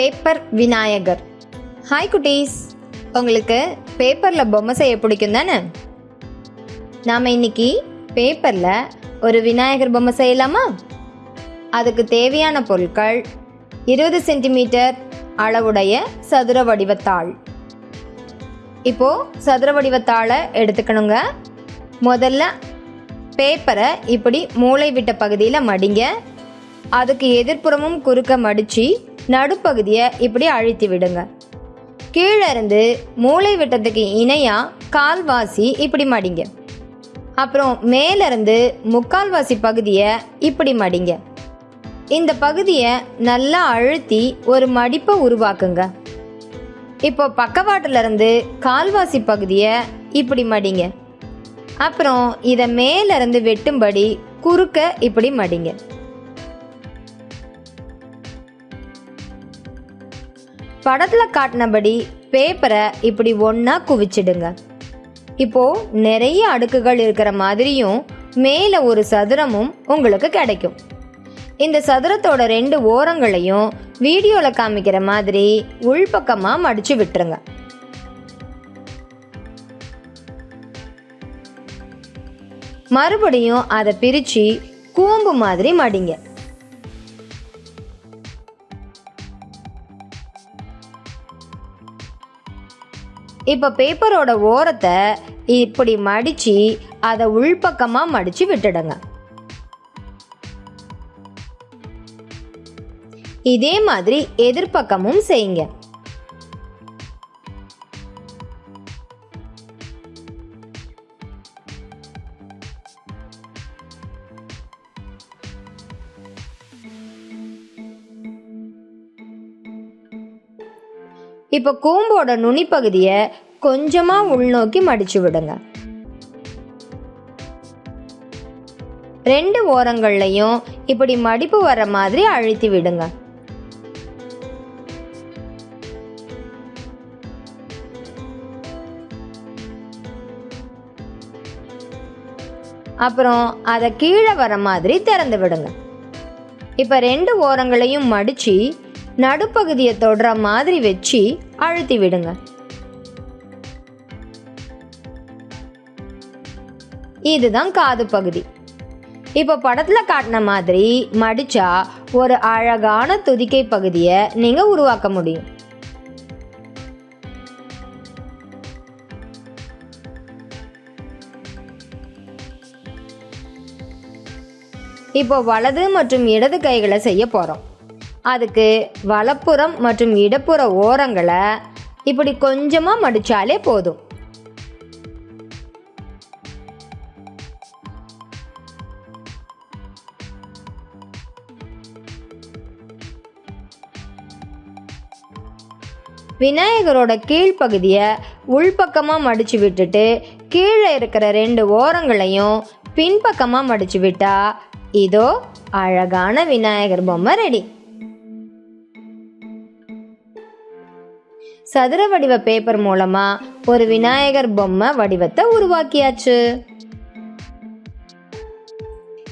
Paper Vinayagar. Hi குட்டீஸ். உங்களுக்கு பேப்பரில் பொம்மை செய்ய பிடிக்கும் தானே? நாம் இன்னைக்கு பேப்பரில் ஒரு விநாயகர் பொம்மை செய்யலாமா? அதுக்கு தேவையான பொருட்கள் இருபது சென்டிமீட்டர் அளவுடைய சதுர வடிவத்தாள். இப்போது சதுர வடிவத்தாளை எடுத்துக்கணுங்க. முதல்ல பேப்பரை இப்படி மூளை விட்ட பகுதியில் மடிங்க. அதுக்கு எதிர்ப்புறமும் குறுக்க மடித்து நடுப்பகுதியை இப்படி அழுத்தி விடுங்க. கீழே இருந்து மூளை விட்டத்துக்கு இணையாக கால்வாசி இப்படி மடிங்க. அப்புறம் மேலேருந்து முக்கால்வாசி பகுதியை இப்படி மடிங்க. இந்த பகுதியை நல்லா அழுத்தி ஒரு மடிப்பை உருவாக்குங்க. இப்போ பக்கவாட்டிலிருந்து கால்வாசி பகுதியை இப்படி மடிங்க. அப்புறம் இதை மேலேருந்து வெட்டும்படி குறுக்க இப்படி மடிங்க. படத்தில் காட்டினபடி பேப்பரை இப்படி ஒன்றா குவிச்சிடுங்க. இப்போ நிறைய அடுக்குகள் இருக்கிற மாதிரியும் மேலே ஒரு சதுரமும் உங்களுக்கு கிடைக்கும். இந்த சதுரத்தோட ரெண்டு ஓரங்களையும் வீடியோவில் காமிக்கிற மாதிரி உள்பக்கமாக மடித்து விட்டுருங்க. மறுபடியும் அதை பிரித்து கூம்பு மாதிரி மடிங்க. இப்போ பேப்பரோட ஓரத்தை இப்படி மடித்து அதை உள்பக்கமாக மடித்து விட்டுடுங்க. இதே மாதிரி எதிர்பக்கமும் செய்யுங்க. இப்போ கூம்போட நுனிப்பகுதியை கொஞ்சமாக உள்நோக்கி மடித்து விடுங்க. ரெண்டு ஓரங்கள்லையும் இப்படி மடிப்பு வர மாதிரி அழுத்தி விடுங்க. அப்புறம் அதை கீழே வர மாதிரி திறந்து விடுங்க. இப்போ ரெண்டு ஓரங்களையும் மடித்து நடுப்பகுதியை தொடுற மாதிரி வச்சு அழுத்தி விடுங்க. இதுதான் காது பகுதி. இப்போ படத்தில் காட்டின மாதிரி மடிச்சா ஒரு அழகான துதிக்கை பகுதியை நீங்கள் உருவாக்க முடியும். இப்போ வலது மற்றும் இடது கைகளை செய்ய போகிறோம் அதுக்கு வலப்புறம் மற்றும் இடப்புற ஓரங்களை இப்படி கொஞ்சமாக மடித்தாலே போதும். விநாயகரோட கீழ்ப்பகுதியை உள்பக்கமாக மடித்து விட்டுட்டு கீழே இருக்கிற ரெண்டு ஓரங்களையும் பின்பக்கமாக மடித்து விட்டா இதோ அழகான விநாயகர் பொம்மை ரெடி. சதுர வடிவ பேப்பர் மூலமா ஒரு விநாயகர் பொம்மை வடிவத்தை உருவாக்கியாச்சு.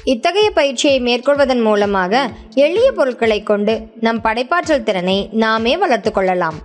இத்தகைய பயிற்சியை மேற்கொள்வதன் மூலமாக எளிய பொருட்களை கொண்டு நம் படைப்பாற்றல் திறனை நாமே வளர்த்து கொள்ளலாம்.